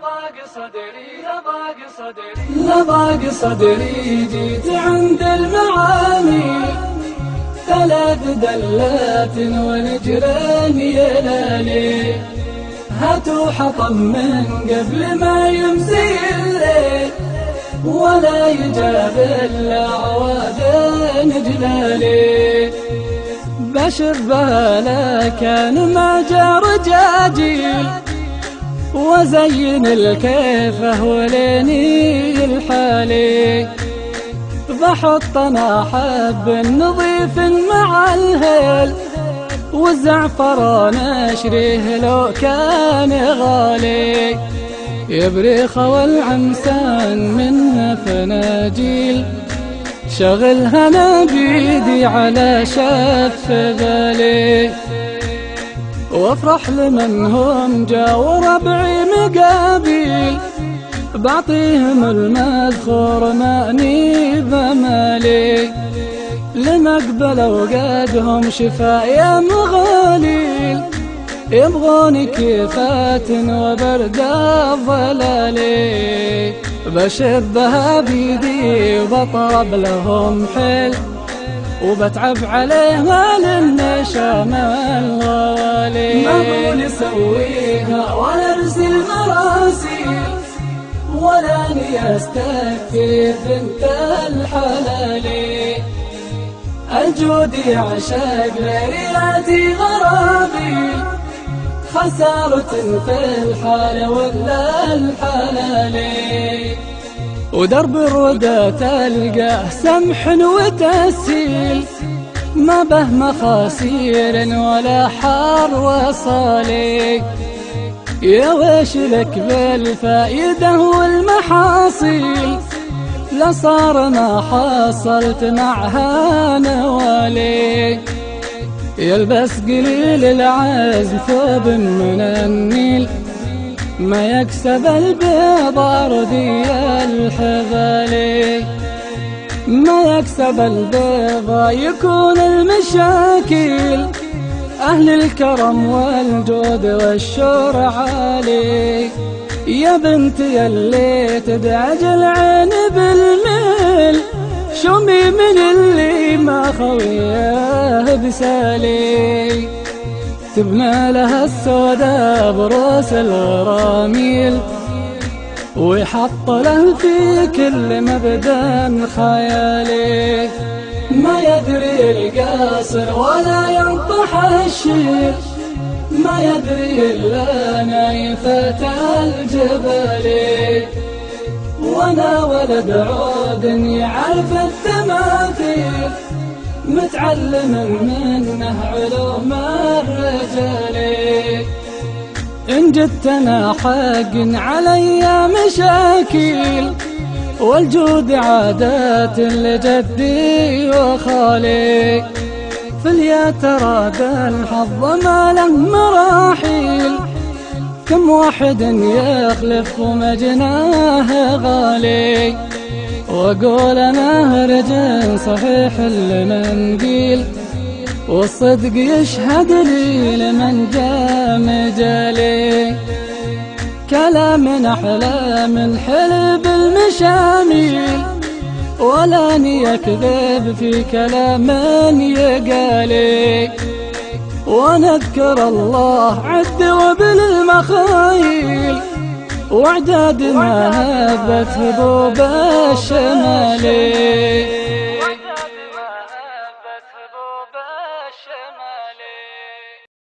لضاق صدري لضاق صدري. لضاق صدري جيت عند المعاني. ثلاث دلات ونجرين يلالي هاتوا حطم من قبل ما يمسي الليل. ولا يجاب إلا عواد جلالي. بشر بها كان ما جاء رجاجيل وزين الكيفة وليني الحالي. بحط أنا حب نظيف مع الهيل والزعفران اشريه لو كان غالي. يبريخ والعمسان منه فناجيل شغلها أنا بيدي على شف بالي وافرح لمن هم جا وربعي مقابيل. بعطيهم المذخور مأني بمالي لمقبل وقادهم شفايا مغاليل. يبغون كيفات وبرد الظلالي بشبها بيدي وبطرب لهم حل وبتعب عليها للنشام الغالي ما بقول اسويها ولا ارسل مراسيل ولا استكفي بنت الحلالي الجود يعشق ليلاتي غرابي خسارة في الحال ولا الحلالي ودرب الردى تلقاه سمح وتسيل ما به مخاسير ولا حار وصالي. يا ويش لك بالفائدة والمحاصيل لصار ما حصلت معها نوالي. يلبس قليل العزم ثوب من النيل. ما يكسب البيض أرضي الحبالي ما يكسب البيض يكون المشاكل. أهل الكرم والجود والشور عالي. يا بنتي اللي تدعج العين بالميل. شمي من اللي ما خويه بسالي؟ تبنى لها السودا بروس الغراميل. ويحط له في كل مبدأ خيالي ما يدري القاصر ولا ينطح الشير. ما يدري إلا نايفة الجبل. وأنا ولد عود يعرف التماثيل متعلم منه إن جدتنا حق علي مشاكل والجود عادات لجدي وخالي. في اليترى الحظ ما له مراحيل كم واحد يخلف ومجناه غالي. وأقول أنا رجل صحيح المنديل والصدق يشهد لي لمن جاء مجالي كلام أحلى من حلب المشاميل ولا يكذب في كلام يقالي. ونذكر الله عد وبالمخايل وإعداد ما هبت هبوب الشمالي.